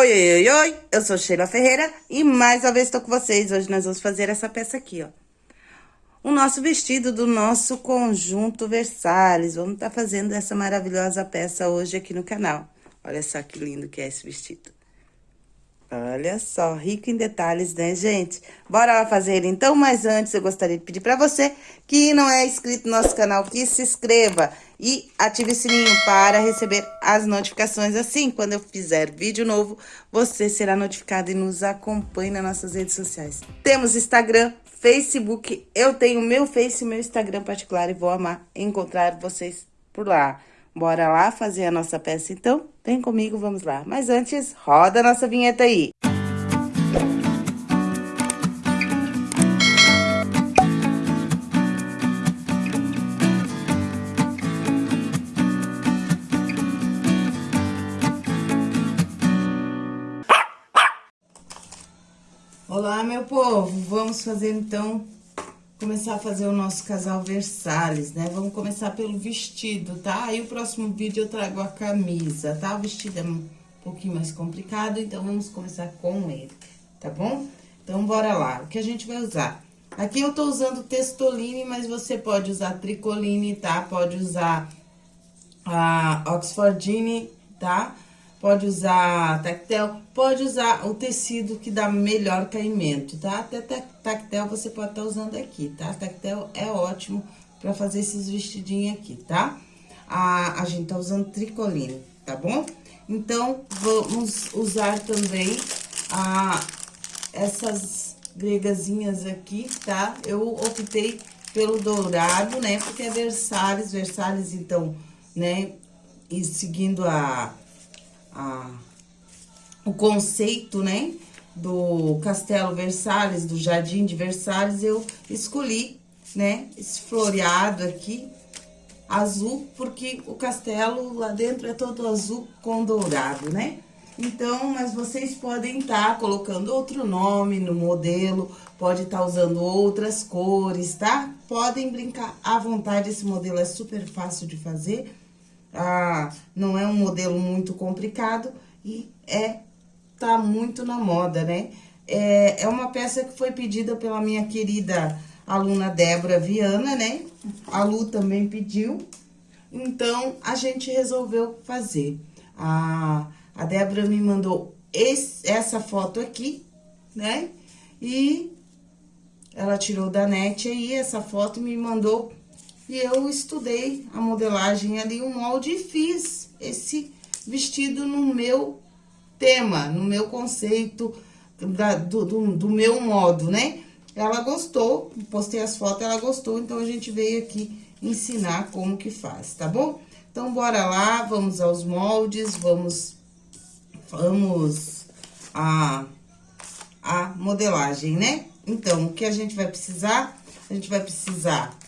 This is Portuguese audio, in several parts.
Oi, oi, oi, oi, eu sou Sheila Ferreira e mais uma vez estou com vocês. Hoje nós vamos fazer essa peça aqui, ó. O nosso vestido do nosso conjunto Versalhes. Vamos estar tá fazendo essa maravilhosa peça hoje aqui no canal. Olha só que lindo que é esse vestido. Olha só, rico em detalhes, né, gente? Bora lá fazer ele então, mas antes eu gostaria de pedir para você que não é inscrito no nosso canal, que se inscreva e ative o sininho para receber as notificações. Assim, quando eu fizer vídeo novo, você será notificado e nos acompanhe nas nossas redes sociais. Temos Instagram, Facebook, eu tenho meu Face e meu Instagram particular e vou amar encontrar vocês por lá. Bora lá fazer a nossa peça, então? Vem comigo, vamos lá. Mas antes, roda a nossa vinheta aí. Olá, meu povo! Vamos fazer, então, começar a fazer o nosso casal Versalhes, né? Vamos começar pelo vestido, tá? Aí o próximo vídeo eu trago a camisa, tá? O vestido é um pouquinho mais complicado, então vamos começar com ele, tá bom? Então, bora lá. O que a gente vai usar? Aqui eu tô usando textoline, mas você pode usar tricoline, tá? Pode usar a Oxfordine, tá? Pode usar tactel, pode usar o tecido que dá melhor caimento, tá? Até tactel você pode estar tá usando aqui, tá? Tactel é ótimo pra fazer esses vestidinhos aqui, tá? A, a gente tá usando tricoline, tá bom? Então, vamos usar também a, essas gregazinhas aqui, tá? Eu optei pelo dourado, né? Porque é Versalhes, Versalhes, então, né? E seguindo a a, o conceito, né, do Castelo Versalhes, do Jardim de Versalhes, eu escolhi, né, esse floreado aqui, azul, porque o castelo lá dentro é todo azul com dourado, né? Então, mas vocês podem estar tá colocando outro nome no modelo, pode estar tá usando outras cores, tá? Podem brincar à vontade, esse modelo é super fácil de fazer ah, não é um modelo muito complicado e é, tá muito na moda, né? É, é uma peça que foi pedida pela minha querida aluna Débora Viana, né? A Lu também pediu, então a gente resolveu fazer. A, a Débora me mandou esse, essa foto aqui, né? E ela tirou da net aí essa foto e me mandou e eu estudei a modelagem ali, o molde, e fiz esse vestido no meu tema, no meu conceito, da, do, do, do meu modo, né? Ela gostou, postei as fotos, ela gostou, então a gente veio aqui ensinar como que faz, tá bom? Então, bora lá, vamos aos moldes, vamos, vamos a, a modelagem, né? Então, o que a gente vai precisar? A gente vai precisar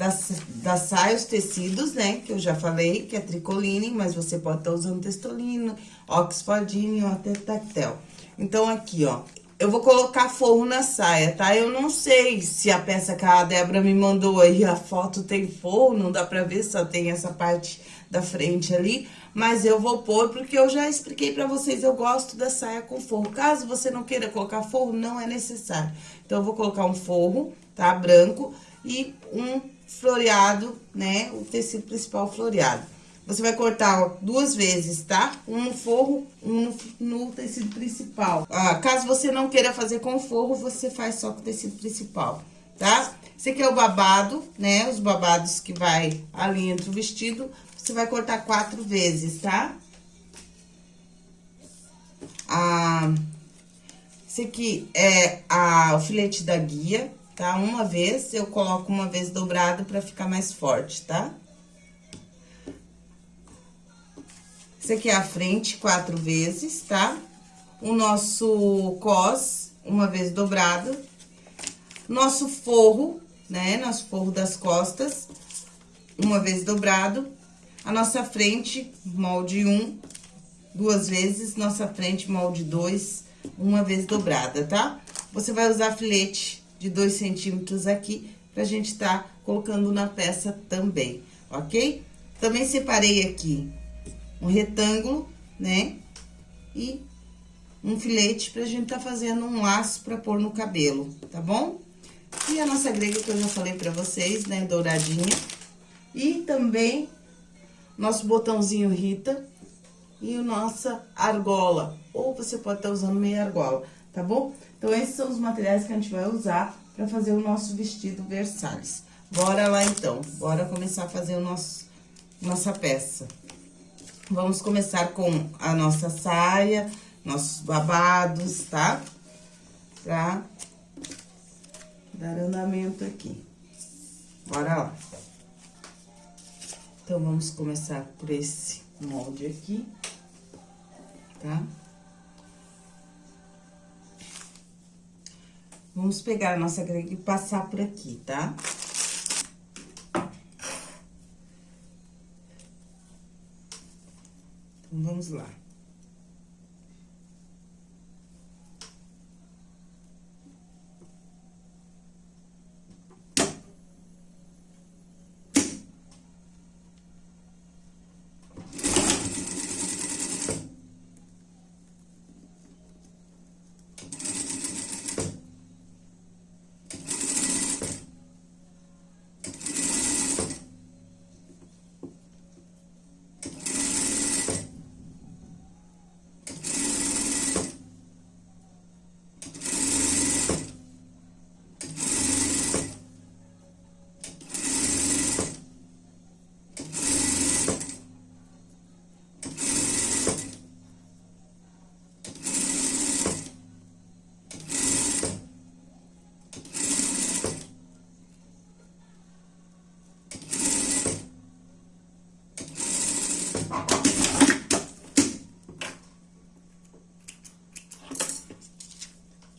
das, das saias, tecidos, né? Que eu já falei, que é tricoline, mas você pode estar tá usando textolino, oxfordine ou até tactel. Então, aqui, ó, eu vou colocar forro na saia, tá? Eu não sei se a peça que a Débora me mandou aí, a foto tem forro, não dá pra ver, só tem essa parte da frente ali. Mas eu vou pôr, porque eu já expliquei pra vocês, eu gosto da saia com forro. Caso você não queira colocar forro, não é necessário. Então, eu vou colocar um forro, tá? Branco e um floreado, né? O tecido principal floreado. Você vai cortar ó, duas vezes, tá? Um no forro, um no, tecido principal. Ah, caso você não queira fazer com forro, você faz só com o tecido principal, tá? Esse aqui é o babado, né? Os babados que vai ali entre o vestido. Você vai cortar quatro vezes, tá? Ah, esse aqui é a, o filete da guia, tá? Uma vez, eu coloco uma vez dobrado pra ficar mais forte, tá? Esse aqui é a frente, quatro vezes, tá? O nosso cos, uma vez dobrado. Nosso forro, né? Nosso forro das costas, uma vez dobrado. A nossa frente, molde um, duas vezes. Nossa frente, molde dois, uma vez dobrada, tá? Você vai usar filete de dois centímetros aqui, pra gente tá colocando na peça também, ok? Também separei aqui um retângulo, né? E um filete pra gente tá fazendo um laço pra pôr no cabelo, tá bom? E a nossa grega que eu já falei pra vocês, né, douradinha. E também nosso botãozinho Rita e o nossa argola. Ou você pode estar tá usando meia argola, tá bom? Então, esses são os materiais que a gente vai usar pra fazer o nosso vestido Versalhes. Bora lá, então. Bora começar a fazer o nosso, nossa peça. Vamos começar com a nossa saia, nossos babados, tá? Pra dar andamento aqui. Bora lá. Então, vamos começar por esse molde aqui, tá? Vamos pegar a nossa grega e passar por aqui, tá? Então, vamos lá.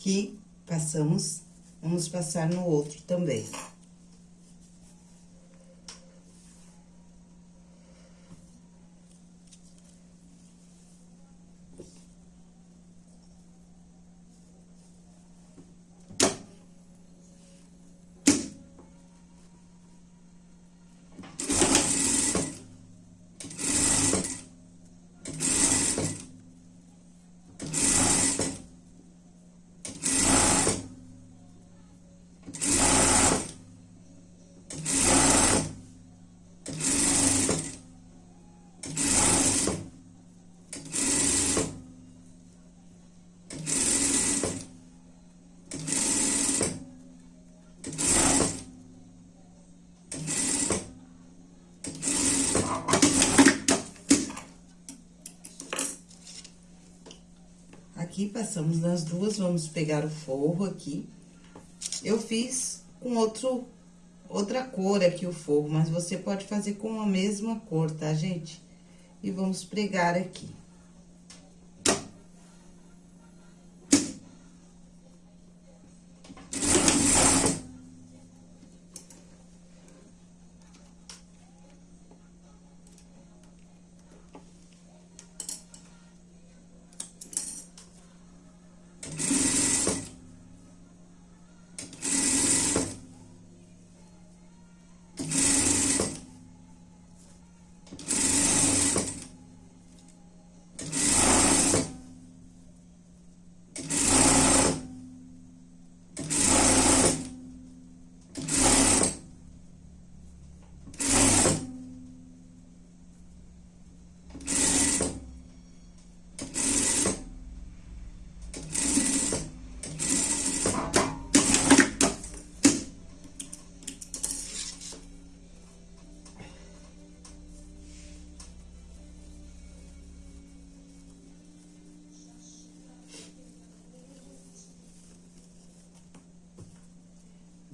Aqui, passamos, vamos passar no outro também. Aqui, passamos nas duas, vamos pegar o forro aqui. Eu fiz com outro, outra cor aqui o forro, mas você pode fazer com a mesma cor, tá, gente? E vamos pregar aqui.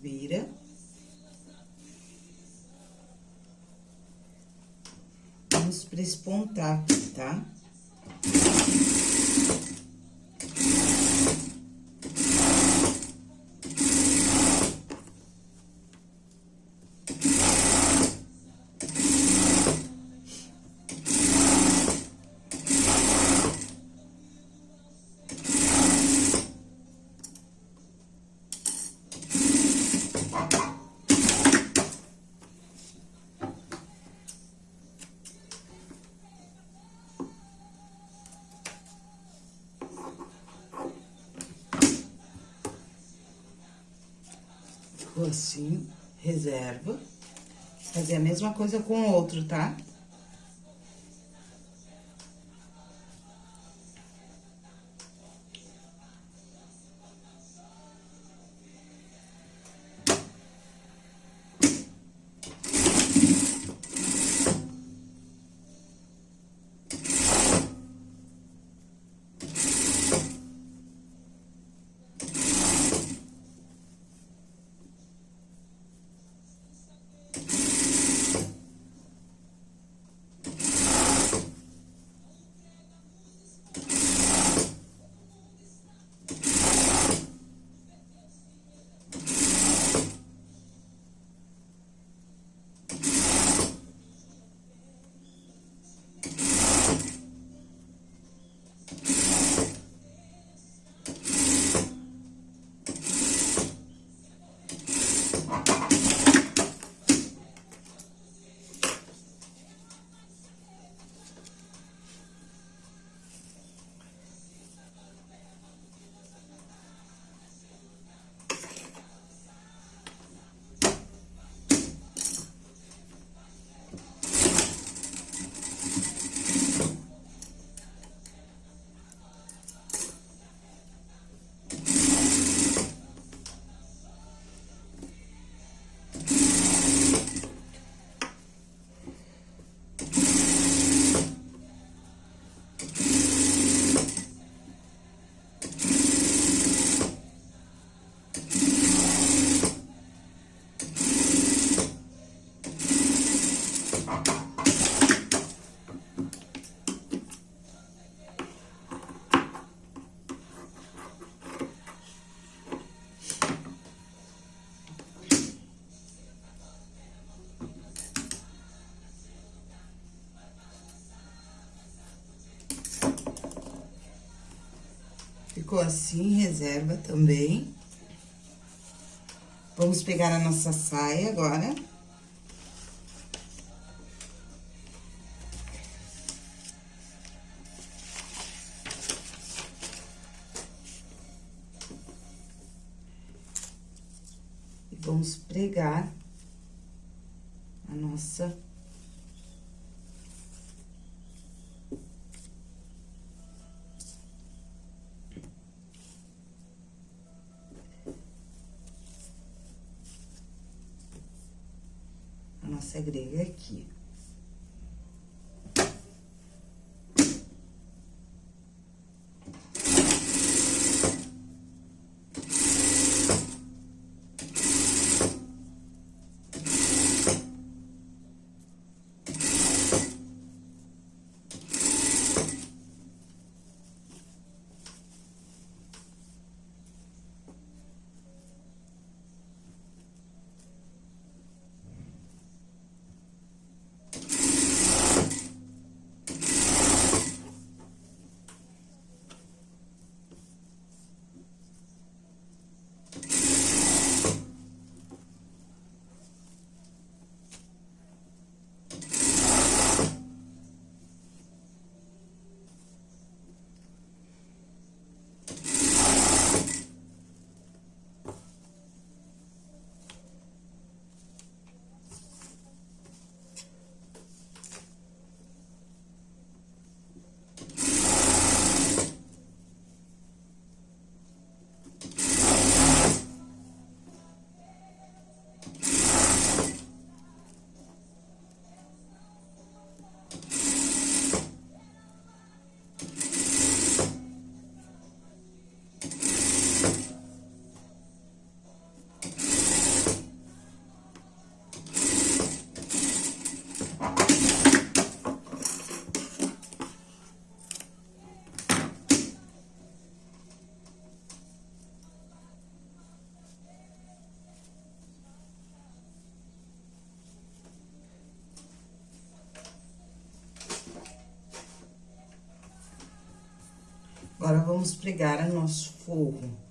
Vira. Vamos prespontar, tá? Assim, reserva. Fazer a mesma coisa com o outro, tá? Ficou assim, reserva também. Vamos pegar a nossa saia agora. E vamos pregar a nossa nossa grega aqui. Agora, vamos pregar o nosso forro.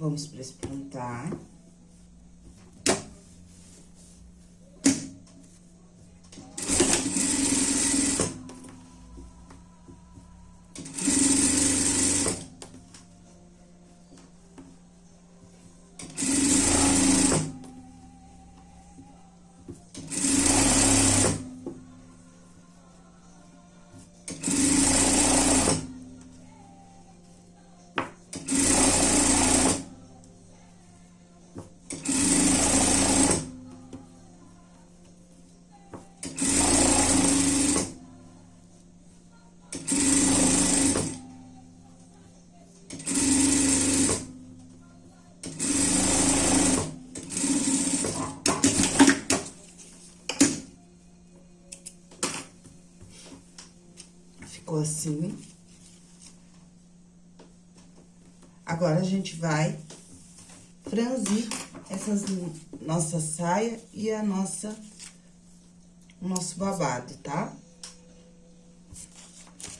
Vamos presplantar. Assim. Agora, a gente vai franzir essas nossa saia e a nossa, o nosso babado, tá?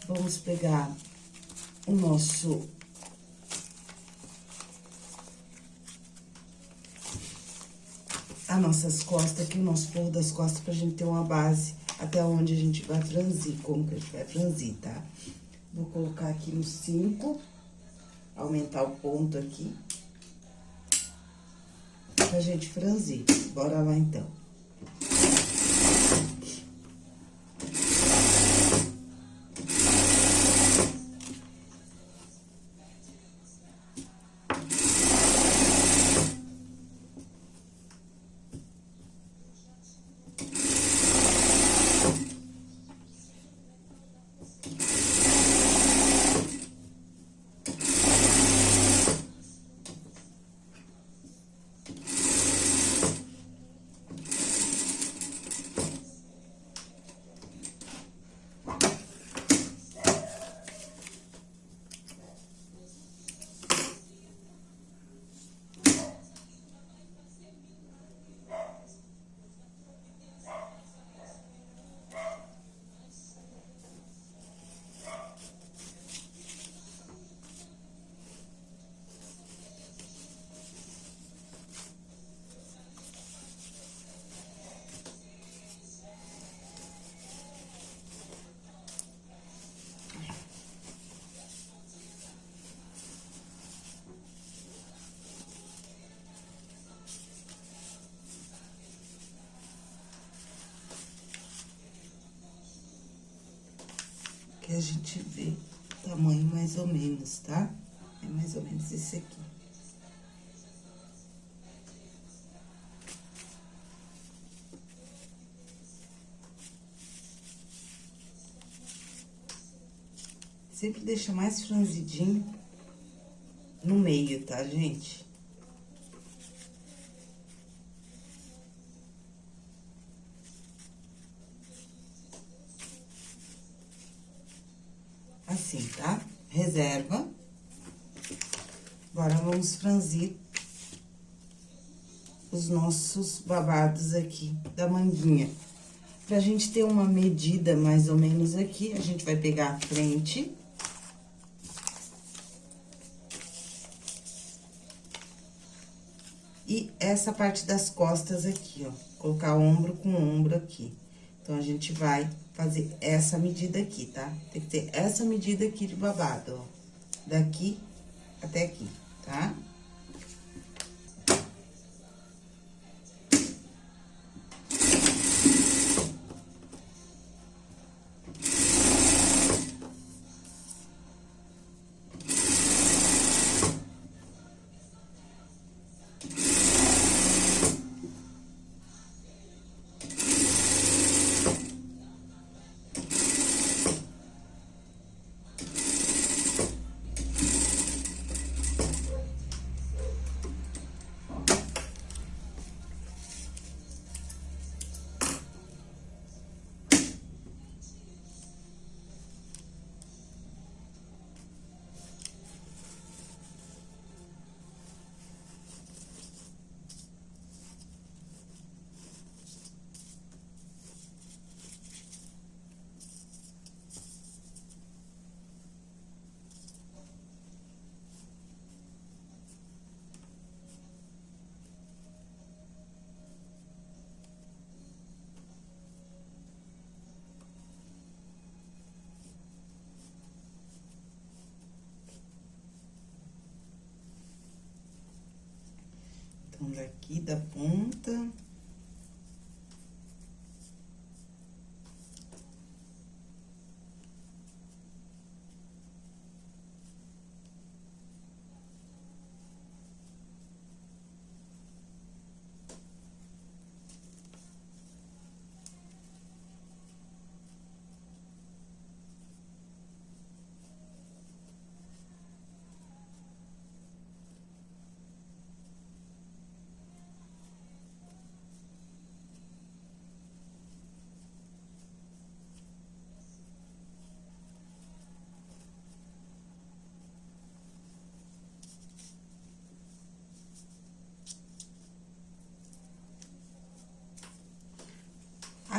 Vamos pegar o nosso... As nossas costas aqui, o nosso forro das costas, pra gente ter uma base até onde a gente vai franzir, como que a gente vai franzir, tá? Vou colocar aqui no 5, aumentar o ponto aqui, pra gente franzir. Bora lá, então. que gente vê o tamanho mais ou menos, tá? É mais ou menos esse aqui. Sempre deixa mais franzidinho no meio, tá, gente? assim, tá? Reserva. Agora, vamos franzir os nossos babados aqui da manguinha. Pra gente ter uma medida mais ou menos aqui, a gente vai pegar a frente. E essa parte das costas aqui, ó. Colocar ombro com ombro aqui. Então, a gente vai fazer essa medida aqui, tá? Tem que ter essa medida aqui de babado, ó. Daqui até aqui, tá? Então, daqui da ponta...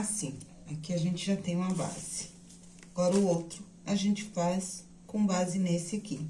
Assim, aqui a gente já tem uma base. Agora, o outro, a gente faz com base nesse aqui.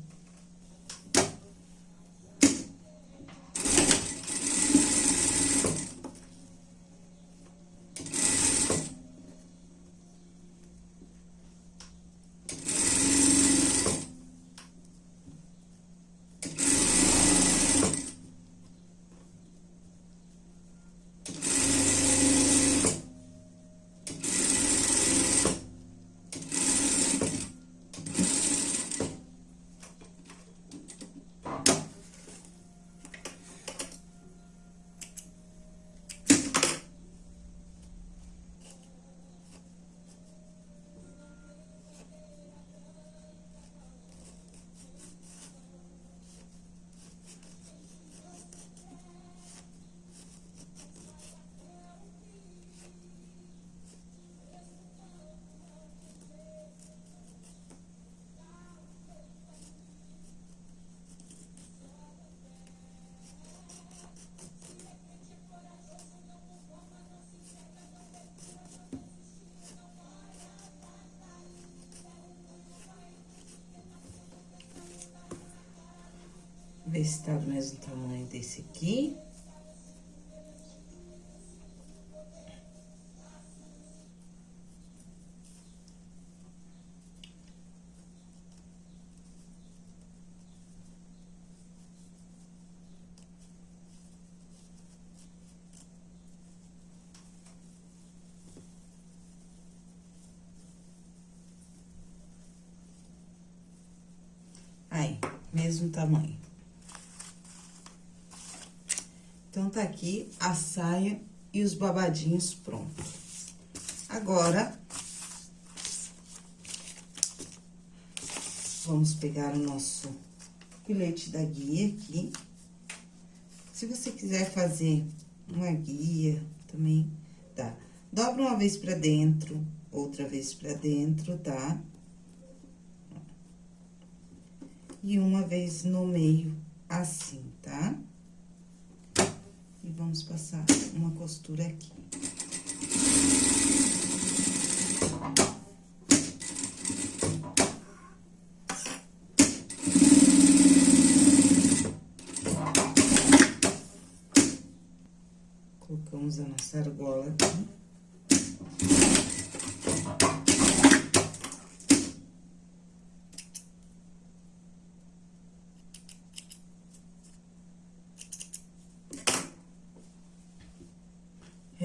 Ver se tá do mesmo tamanho desse aqui. Mesmo tamanho. Então, tá aqui a saia e os babadinhos prontos. Agora, vamos pegar o nosso filete da guia aqui. Se você quiser fazer uma guia também, tá? Dobra uma vez pra dentro, outra vez pra dentro, tá? E uma vez no meio, assim, tá? Vamos passar uma costura aqui. Colocamos a nossa argola aqui.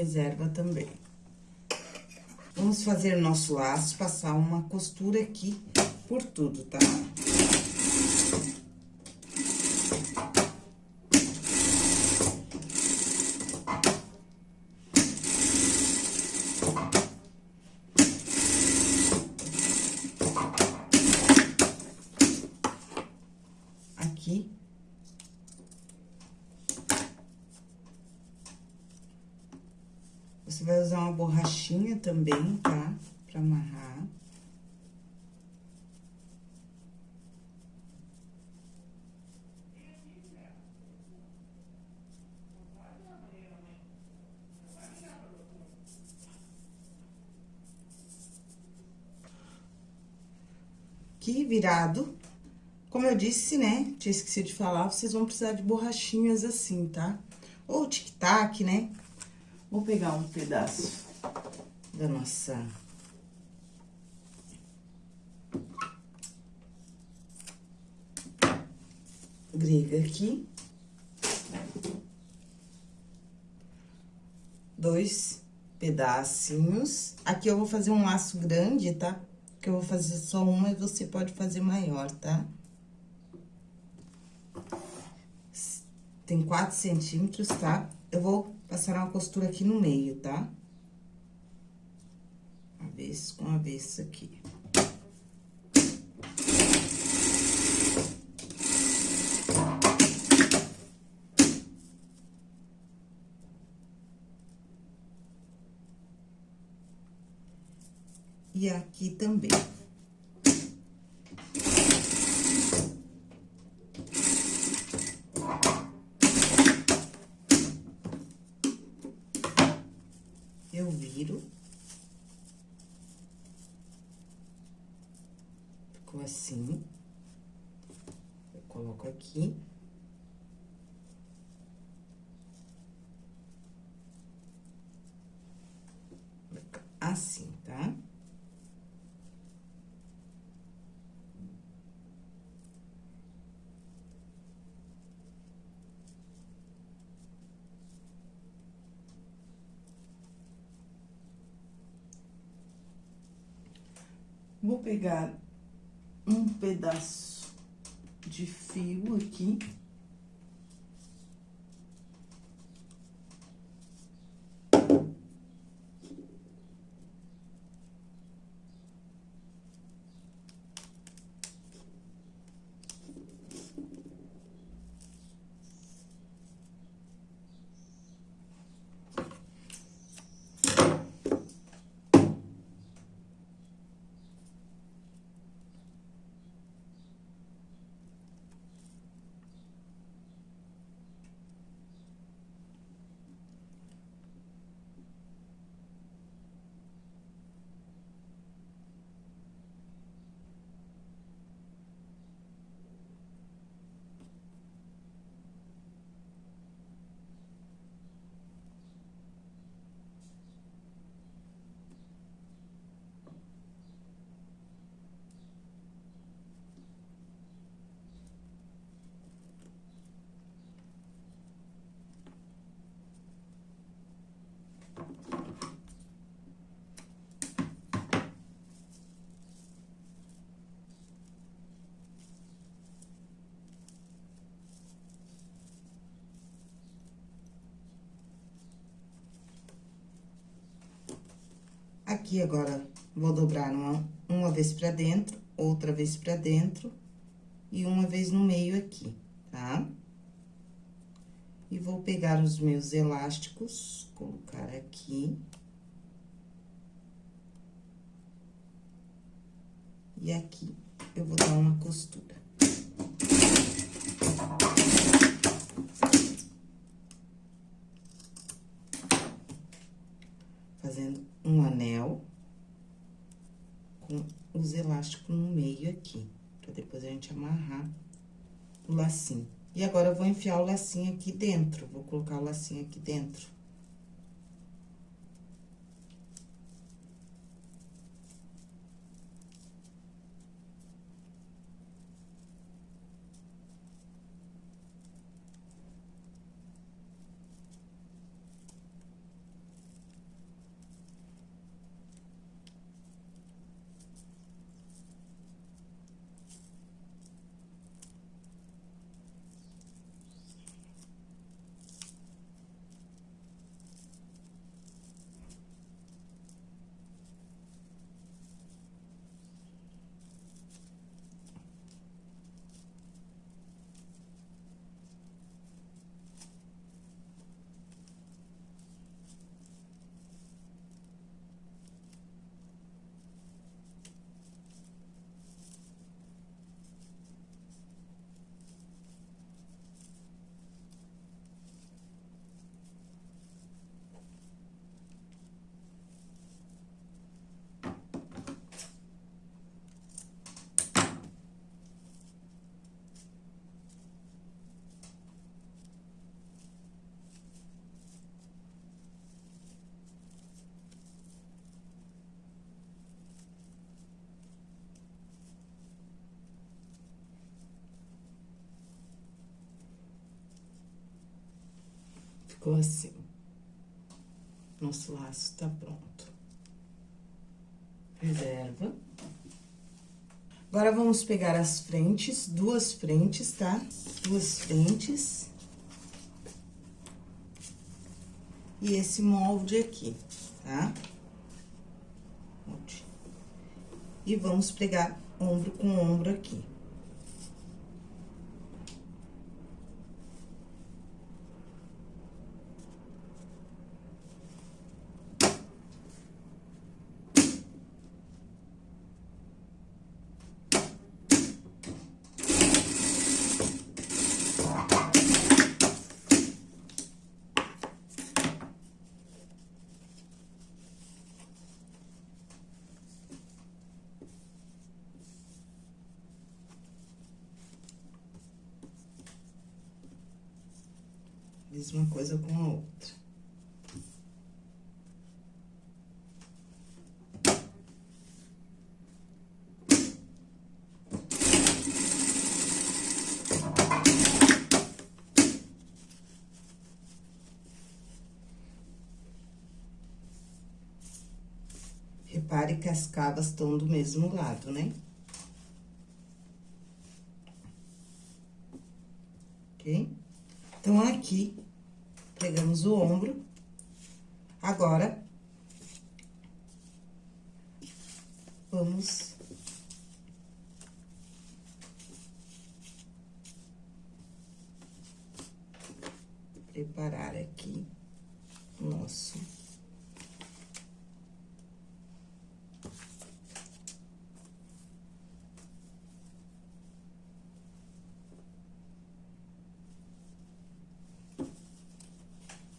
Reserva também. Vamos fazer nosso laço, passar uma costura aqui por tudo, tá? vai usar uma borrachinha também, tá? Pra amarrar. Aqui, virado. Como eu disse, né? Tinha esquecido de falar, vocês vão precisar de borrachinhas assim, tá? Ou tic-tac, né? Vou pegar um pedaço da nossa... Grega aqui. dois pedacinhos. Aqui eu vou fazer um laço grande, tá? Eu vou fazer só uma e você pode fazer maior, tá? Tem quatro centímetros, tá? Eu vou passar uma costura aqui no meio, tá? Avesso com avesso aqui. E aqui também. Eu viro. Ficou assim. Eu coloco aqui. Assim, tá? Vou pegar um pedaço de fio aqui. Aqui, agora, vou dobrar uma, uma vez pra dentro, outra vez pra dentro e uma vez no meio aqui, tá? E vou pegar os meus elásticos, colocar aqui. E aqui, eu vou dar uma costura. Fazendo um anel com os elásticos no meio aqui, pra depois a gente amarrar o lacinho. E agora, eu vou enfiar o lacinho aqui dentro, vou colocar o lacinho aqui dentro. Ficou assim. Nosso laço tá pronto. Reserva. Agora, vamos pegar as frentes, duas frentes, tá? Duas frentes. E esse molde aqui, tá? E vamos pregar ombro com ombro aqui. Mesma coisa com a outra. Repare que as cavas estão do mesmo lado, né? Ok? Então, aqui, pegamos o ombro. Agora, vamos... Preparar aqui nosso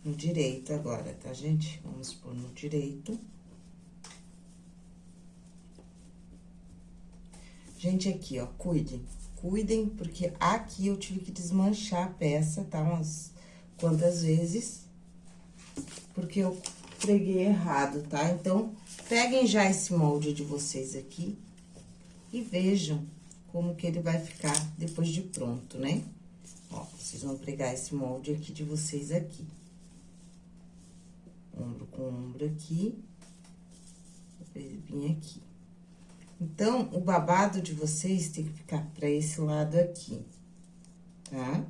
no direito agora, tá, gente? Vamos pôr no direito. Gente, aqui, ó, cuidem. Cuidem, porque aqui eu tive que desmanchar a peça, tá? Umas quantas vezes. Porque eu preguei errado, tá? Então, peguem já esse molde de vocês aqui e vejam como que ele vai ficar depois de pronto, né? Ó, vocês vão pregar esse molde aqui de vocês aqui ombro com ombro aqui, vir aqui. Então, o babado de vocês tem que ficar pra esse lado aqui, tá?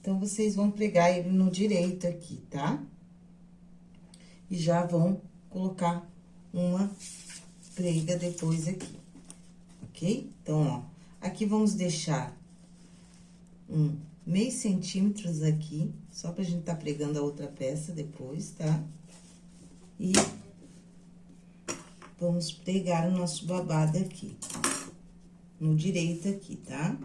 Então, vocês vão pregar ele no direito aqui, tá? E já vão colocar uma prega depois aqui, ok? Então, ó, aqui vamos deixar um meio centímetros aqui, só pra gente tá pregando a outra peça depois, tá? E vamos pregar o nosso babado aqui, no direito aqui, tá?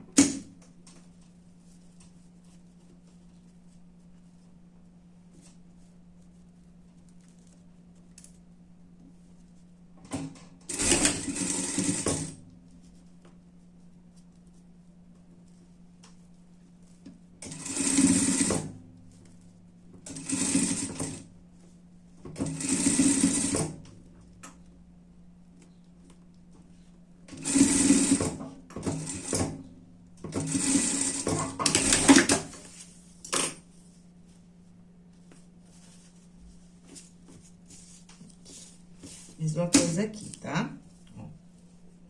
Mesma coisa aqui, tá? Ó,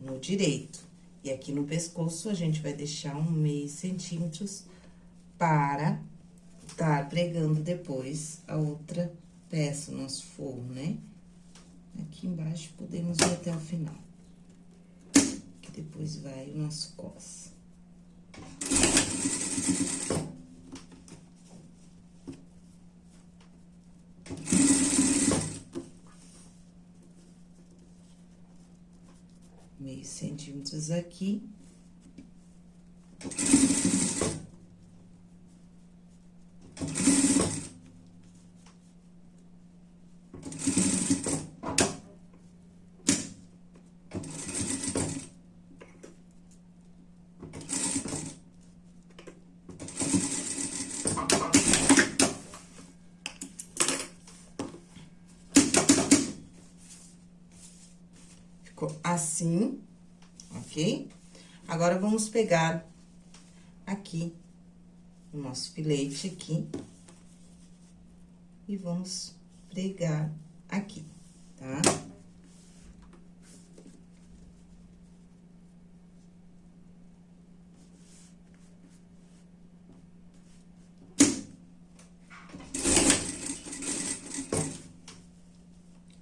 no direito. E aqui no pescoço, a gente vai deixar um meio centímetros para estar pregando depois a outra peça, o nosso forro, né? Aqui embaixo, podemos ir até o final. Que depois vai o nosso cos. meio centímetros aqui. Ficou assim, ok? Agora, vamos pegar aqui o nosso filete aqui e vamos pregar aqui, tá?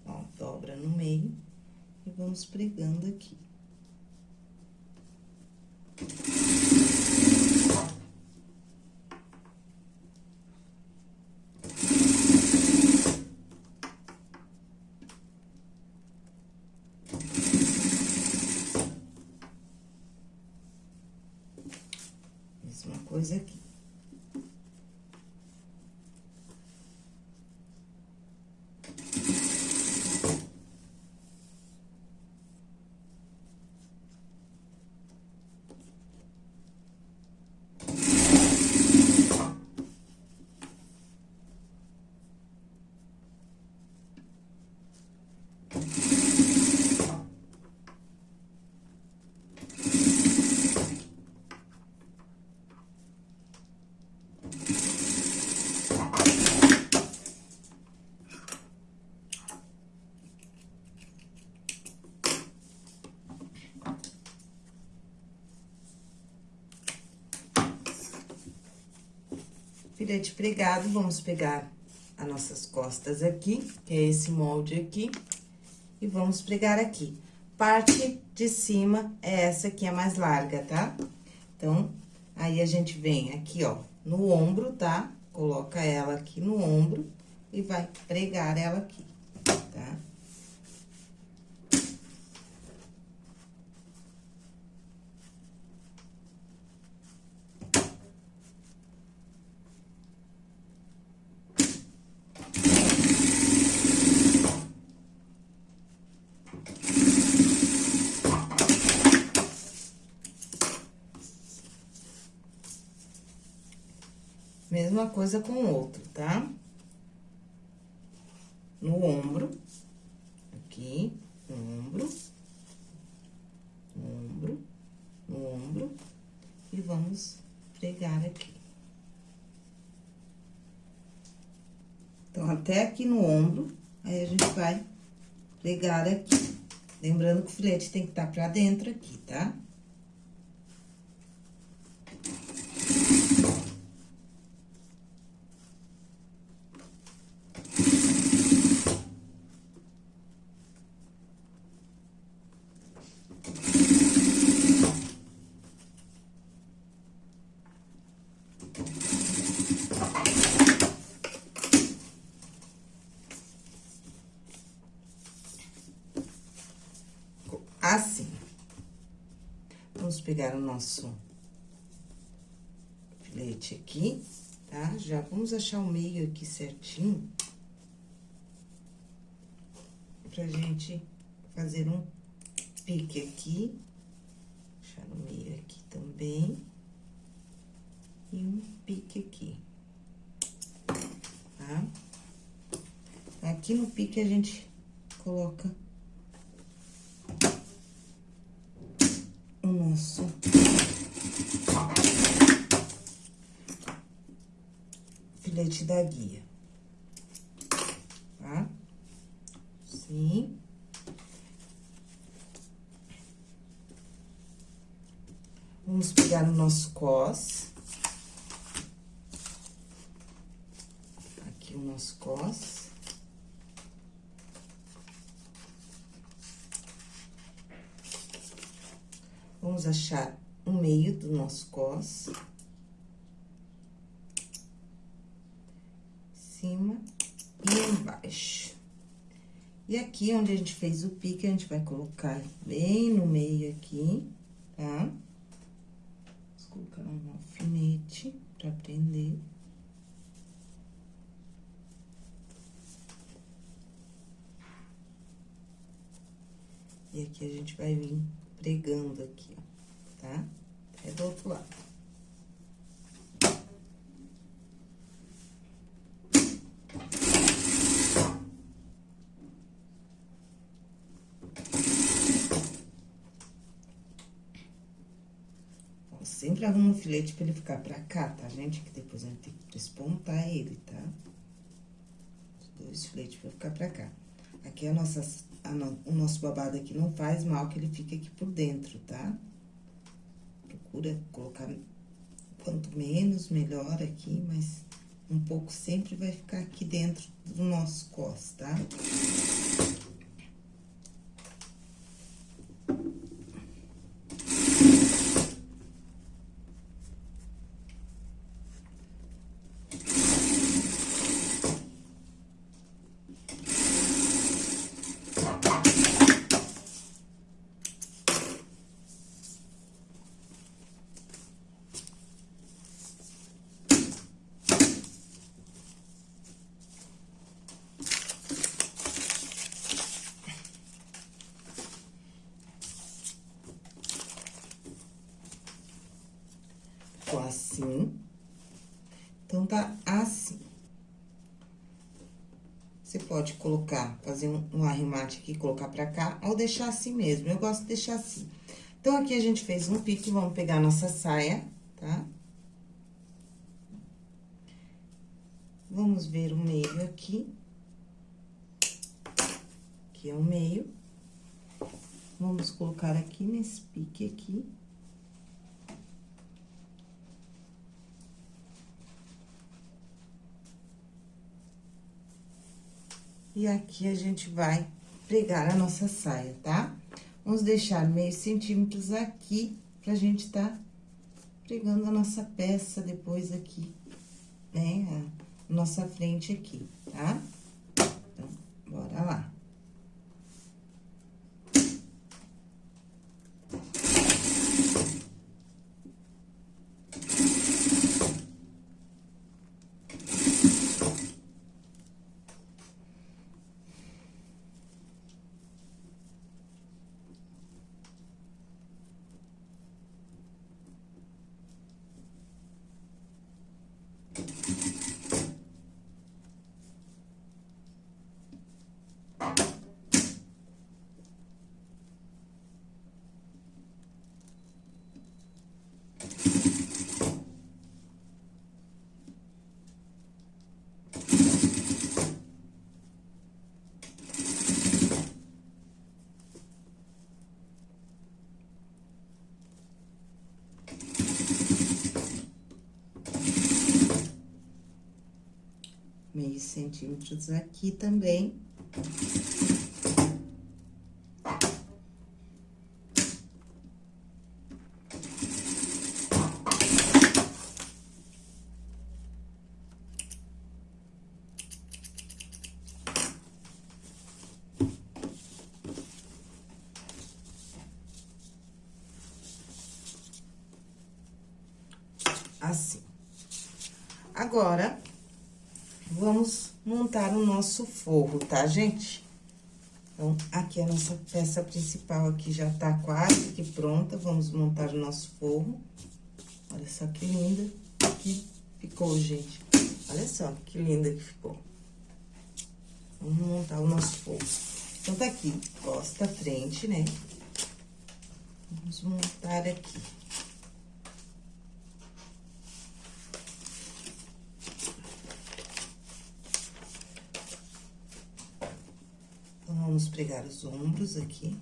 Ó, dobra no meio e vamos pregando aqui. Mesma coisa aqui. Filete pregado, vamos pegar as nossas costas aqui, que é esse molde aqui, e vamos pregar aqui. Parte de cima é essa aqui, a mais larga, tá? Então, aí a gente vem aqui, ó, no ombro, tá? Coloca ela aqui no ombro e vai pregar ela aqui, tá? Mesma coisa com o outro, tá? No ombro, aqui, no ombro, no ombro, no ombro, e vamos pregar aqui. Então, até aqui no ombro, aí a gente vai pregar aqui. Lembrando que o filete tem que estar tá pra dentro aqui, tá? Tá? assim. Vamos pegar o nosso filete aqui, tá? Já vamos achar o meio aqui certinho. Pra gente fazer um pique aqui. Achar no meio aqui também. E um pique aqui. Tá? Aqui no pique a gente coloca o nosso filete da guia, tá? Sim. Vamos pegar o nosso cos. Aqui o nosso cos. Vamos achar o meio do nosso cos. Cima e embaixo. E aqui, onde a gente fez o pique, a gente vai colocar bem no meio aqui, tá? Vamos colocar um alfinete pra prender. E aqui a gente vai vir pregando aqui, tá? É do outro lado. sempre arruma um filete pra ele ficar pra cá, tá, gente? Que depois a gente tem que espontar ele, tá? Dois filetes pra ficar pra cá. Aqui a nossa, a no, o nosso babado aqui não faz mal, que ele fica aqui por dentro, tá? Procura colocar quanto menos, melhor aqui, mas um pouco sempre vai ficar aqui dentro do nosso cos, tá? Ficou assim. Então, tá assim. Você pode colocar, fazer um, um arremate aqui, colocar pra cá, ou deixar assim mesmo. Eu gosto de deixar assim. Então, aqui a gente fez um pique, vamos pegar a nossa saia, tá? Vamos ver o meio aqui. Aqui é o meio. Vamos colocar aqui nesse pique aqui. E aqui a gente vai pregar a nossa saia, tá? Vamos deixar meio centímetros aqui pra gente tá pregando a nossa peça depois aqui, né? A nossa frente aqui, tá? Então, centímetros aqui também. Nosso forro, tá, gente? Então, aqui a nossa peça principal aqui já tá quase que pronta, vamos montar o nosso forro. Olha só que linda que ficou, gente. Olha só que linda que ficou. Vamos montar o nosso forro. Então, tá aqui, costa, frente, né? Vamos montar aqui. vamos pregar os ombros aqui.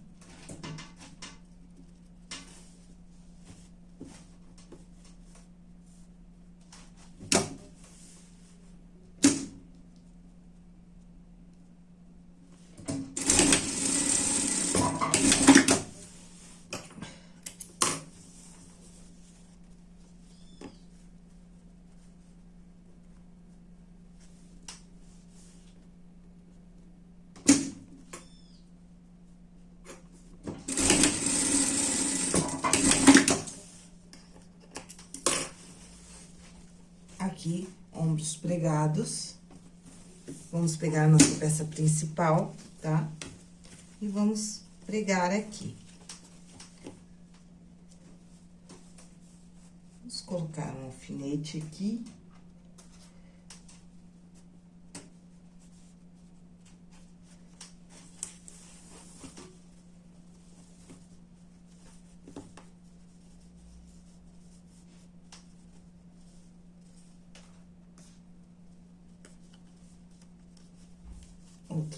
aqui, ombros pregados. Vamos pegar a nossa peça principal, tá? E vamos pregar aqui. Vamos colocar um alfinete aqui.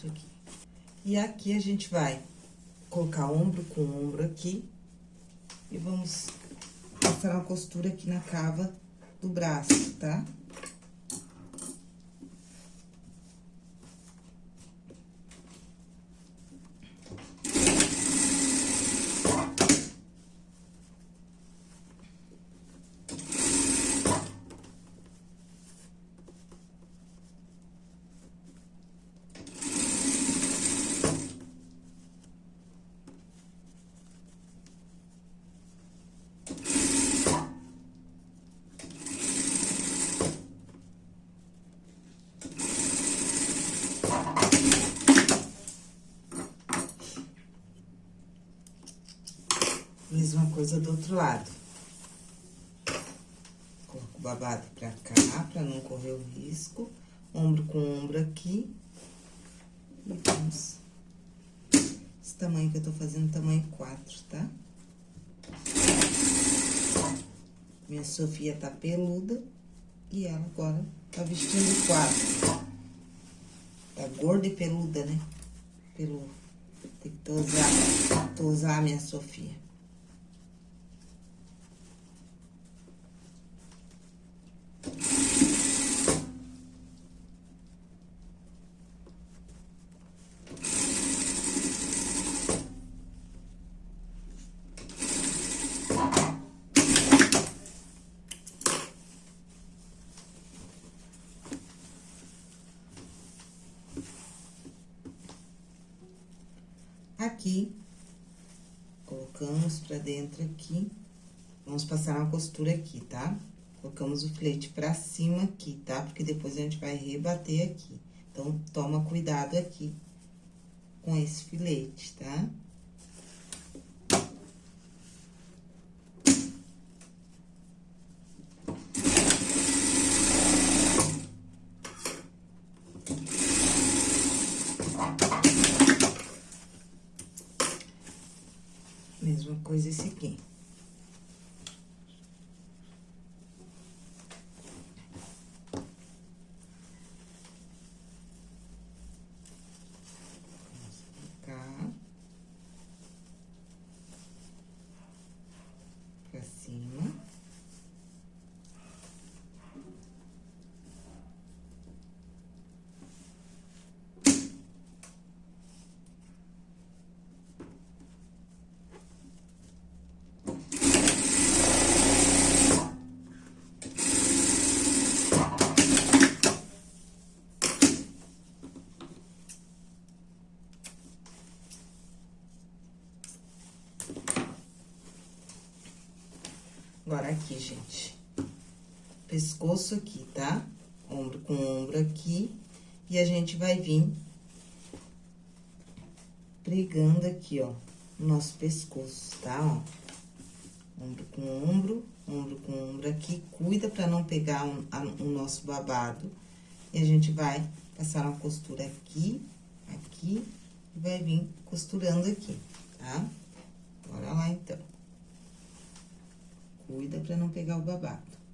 Aqui. E aqui a gente vai colocar ombro com ombro aqui e vamos passar uma costura aqui na cava do braço, tá? Tá? Mesma coisa do outro lado. Coloco o babado pra cá, pra não correr o risco. Ombro com ombro aqui. E vamos... Esse tamanho que eu tô fazendo, tamanho 4, tá? Minha Sofia tá peluda. E ela agora tá vestindo 4. Tá gorda e peluda, né? Pelo... Tem que tosar, tosar a minha Sofia. Aqui, colocamos pra dentro aqui, vamos passar uma costura aqui, tá? Colocamos o flete pra cima aqui, tá? Porque depois a gente vai rebater aqui. Então, toma cuidado aqui com esse filete, tá? Mesma coisa esse aqui. Agora, aqui, gente. Pescoço aqui, tá? Ombro com ombro aqui. E a gente vai vir pregando aqui, ó, o nosso pescoço, tá? Ó. Ombro com ombro, ombro com ombro aqui. Cuida pra não pegar um, a, o nosso babado. E a gente vai passar uma costura aqui, aqui, e vai vir costurando aqui, tá? Bora lá, então. Cuida pra não pegar o babado.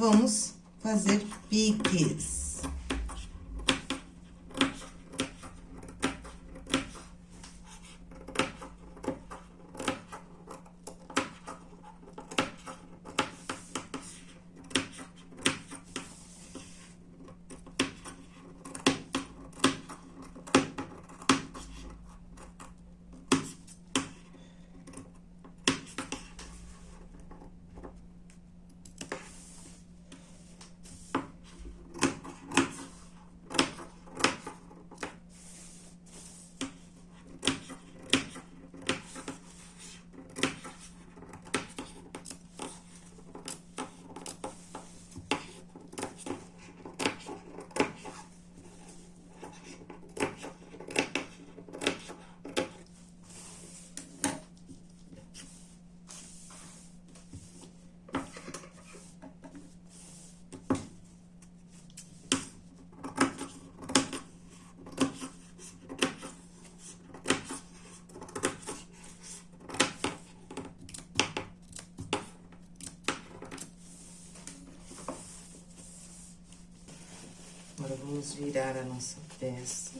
Vamos fazer piques. Agora, vamos virar a nossa peça.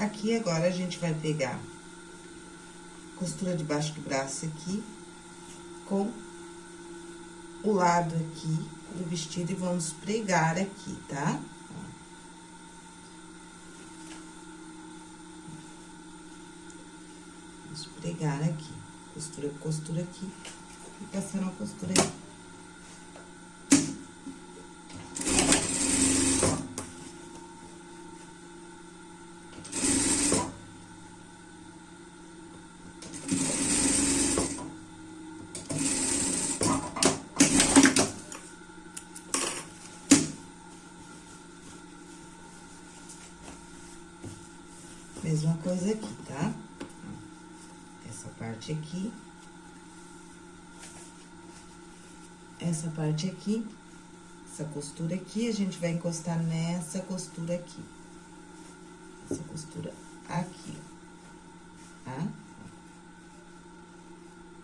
Aqui, agora, a gente vai pegar costura debaixo do braço aqui, com o lado aqui do vestido e vamos pregar aqui, tá? Vamos pregar aqui, costura, costura aqui, e passando a costura aqui. Mesma coisa aqui, tá? Essa parte aqui. Essa parte aqui. Essa costura aqui, a gente vai encostar nessa costura aqui. Essa costura aqui, tá?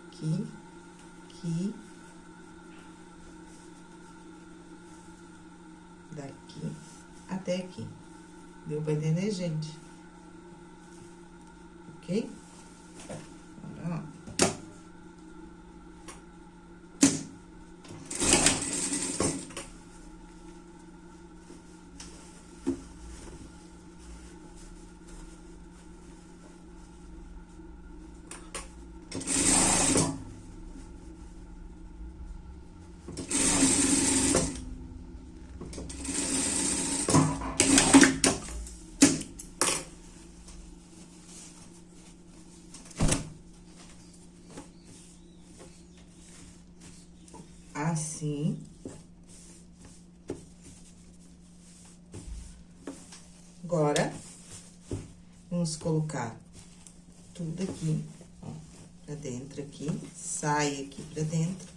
Aqui, aqui. Daqui até aqui. Deu pra entender, gente? ok? Bora lá. Assim. Agora, vamos colocar tudo aqui, ó, pra dentro aqui, sai aqui pra dentro.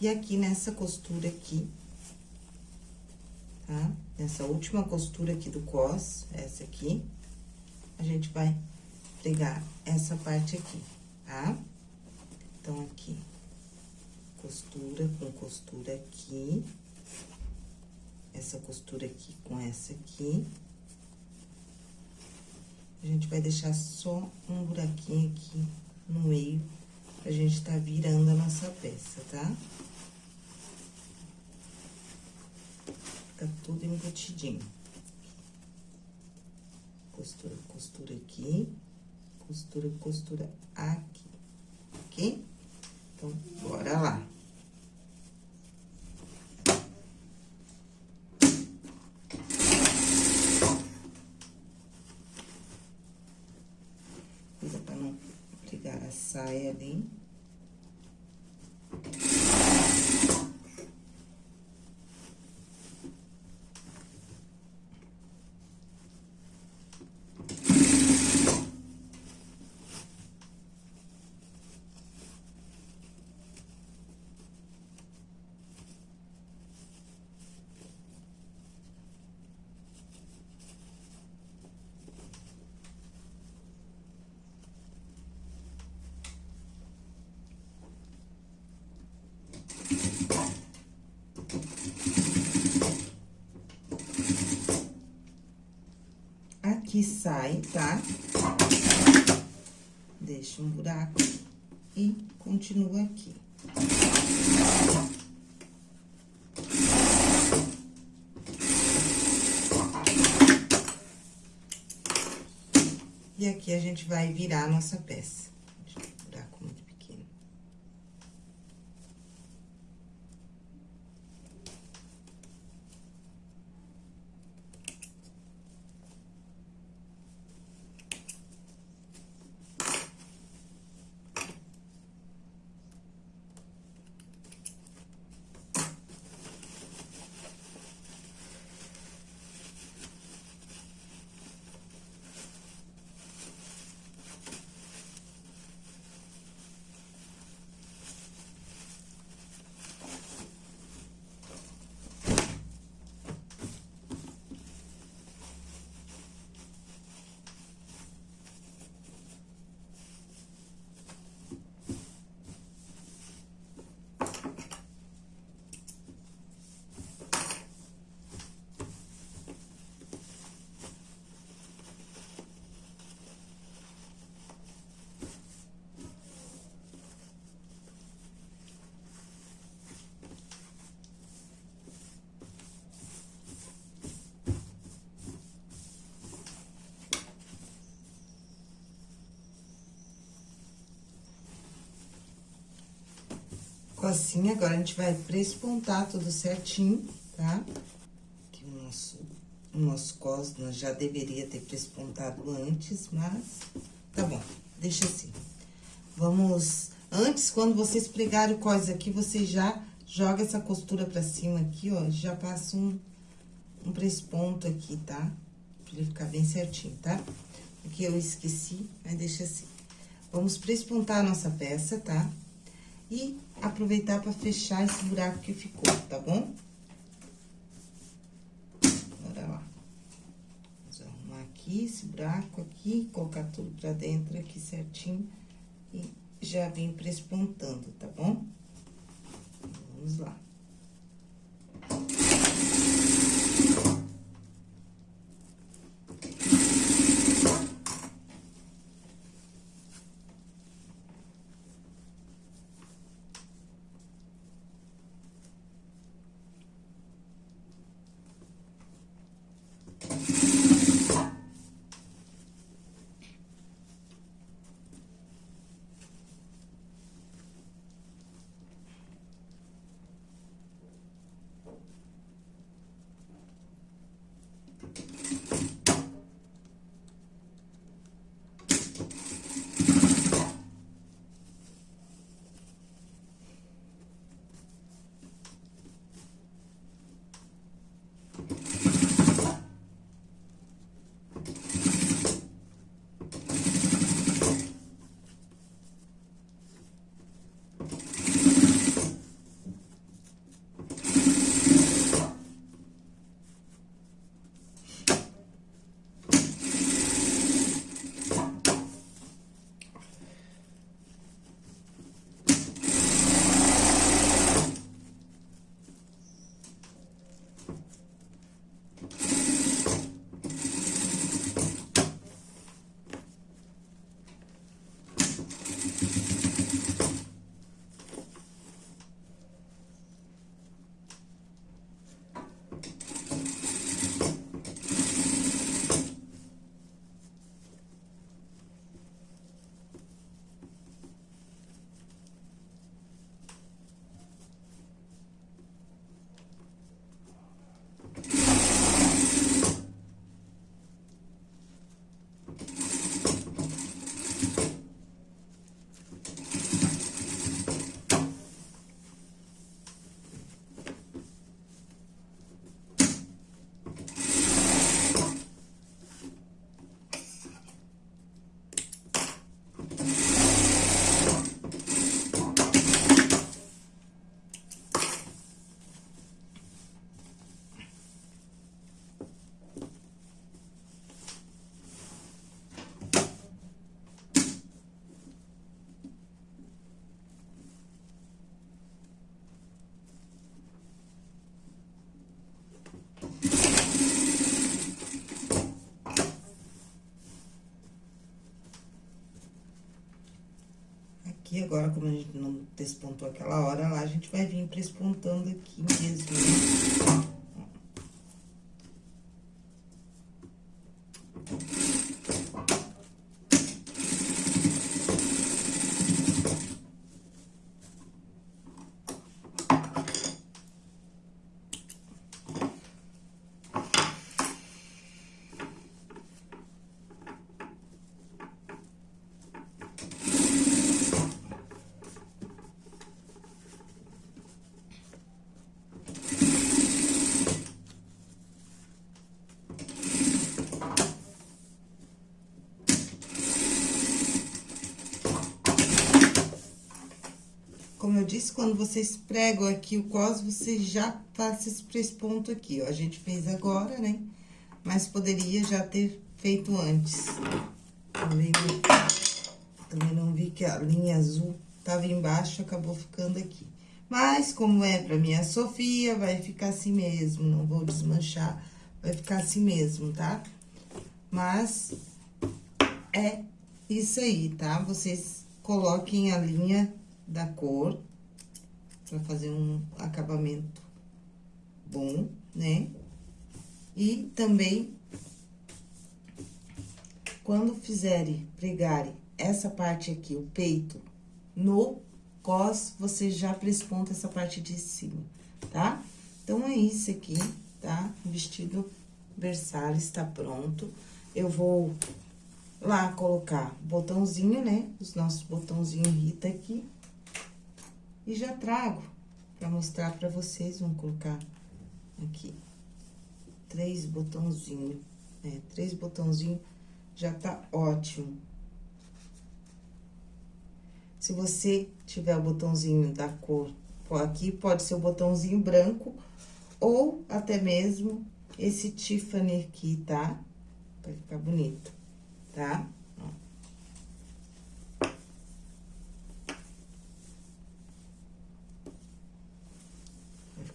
E aqui nessa costura aqui, tá? Nessa última costura aqui do cos, essa aqui, a gente vai pregar essa parte aqui, tá? Então, aqui costura com costura aqui. Essa costura aqui com essa aqui. A gente vai deixar só um buraquinho aqui no meio, pra gente tá virando a nossa peça, tá? Fica tudo embutidinho. Costura, costura aqui, costura, costura aqui, ok? Então, bora lá. Saia aqui sai, tá? Deixa um buraco e continua aqui. E aqui a gente vai virar a nossa peça. Buraco muito pequeno. Assim, agora a gente vai prespontar tudo certinho, tá? Aqui o nosso, o nosso cos, nós já deveria ter prespontado antes, mas tá bom, deixa assim. Vamos, antes, quando vocês pregarem o cos aqui, você já joga essa costura pra cima aqui, ó, já passa um, um presponto aqui, tá? Pra ele ficar bem certinho, tá? Aqui eu esqueci, mas deixa assim. Vamos prespontar a nossa peça, tá? E aproveitar para fechar esse buraco que ficou, tá bom? Bora lá. Vamos arrumar aqui esse buraco aqui, colocar tudo pra dentro aqui certinho e já vim prespontando, tá bom? Vamos lá. Aqui, agora como a gente não despontou aquela hora lá, a gente vai vir prespontando aqui mesmo. Quando vocês pregam aqui o cos, você já passa esse ponto aqui, ó. A gente fez agora, né? Mas poderia já ter feito antes. Também, também não vi que a linha azul tava embaixo, acabou ficando aqui. Mas, como é pra minha Sofia, vai ficar assim mesmo, não vou desmanchar, vai ficar assim mesmo, tá? Mas, é isso aí, tá? Vocês coloquem a linha da cor, pra fazer um acabamento bom, né? E também, quando fizerem, pregarem essa parte aqui, o peito, no cos, você já presponta essa parte de cima, tá? Então, é isso aqui, tá? O vestido Versalhes tá pronto. Eu vou lá colocar botãozinho, né? Os nossos botãozinhos Rita aqui. E já trago pra mostrar pra vocês, vamos colocar aqui, três botãozinhos, né? Três botãozinhos já tá ótimo. Se você tiver o botãozinho da cor aqui, pode ser o botãozinho branco ou até mesmo esse Tiffany aqui, tá? Vai ficar bonito, tá?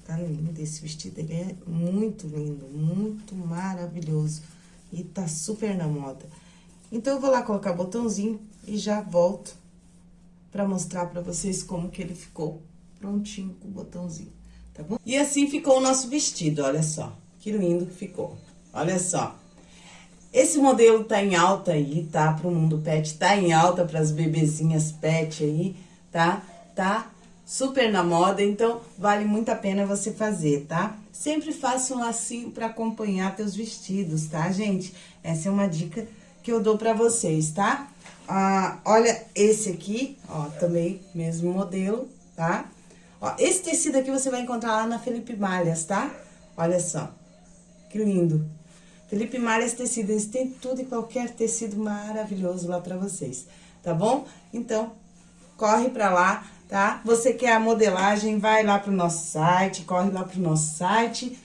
Tá lindo esse vestido, ele é muito lindo, muito maravilhoso. E tá super na moda. Então, eu vou lá colocar botãozinho e já volto pra mostrar pra vocês como que ele ficou prontinho com o botãozinho, tá bom? E assim ficou o nosso vestido, olha só. Que lindo que ficou. Olha só. Esse modelo tá em alta aí, tá? Pro mundo pet, tá em alta pras bebezinhas pet aí, tá? Tá super na moda, então vale muito a pena você fazer, tá? Sempre faça um lacinho para acompanhar teus vestidos, tá, gente? Essa é uma dica que eu dou pra vocês, tá? Ah, olha esse aqui, ó, também mesmo modelo, tá? Ó, esse tecido aqui você vai encontrar lá na Felipe Malhas, tá? Olha só, que lindo. Felipe Malhas Tecidos, tem tudo e qualquer tecido maravilhoso lá pra vocês, tá bom? Então, corre pra lá, tá? Você quer a modelagem, vai lá pro nosso site, corre lá pro nosso site,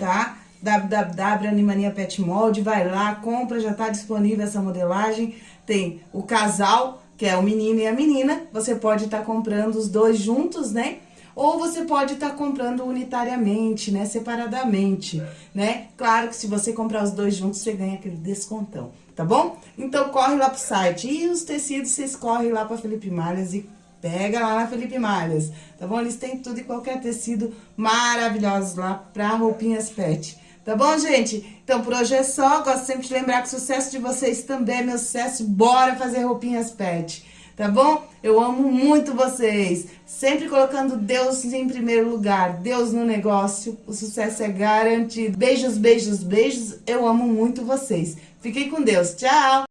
tá? www.animania Pet Mold, vai lá, compra, já tá disponível essa modelagem. Tem o casal, que é o menino e a menina, você pode estar tá comprando os dois juntos, né? Ou você pode estar tá comprando unitariamente, né? Separadamente, né? Claro que se você comprar os dois juntos, você ganha aquele descontão, tá bom? Então, corre lá pro site. E os tecidos, vocês correm lá pra Felipe Malhas e Pega lá na Felipe Malhas, tá bom? Eles têm tudo e qualquer tecido maravilhosos lá pra roupinhas pet. Tá bom, gente? Então, por hoje é só. Gosto sempre de lembrar que o sucesso de vocês também é meu sucesso. Bora fazer roupinhas pet, tá bom? Eu amo muito vocês. Sempre colocando Deus em primeiro lugar. Deus no negócio. O sucesso é garantido. Beijos, beijos, beijos. Eu amo muito vocês. Fiquem com Deus. Tchau!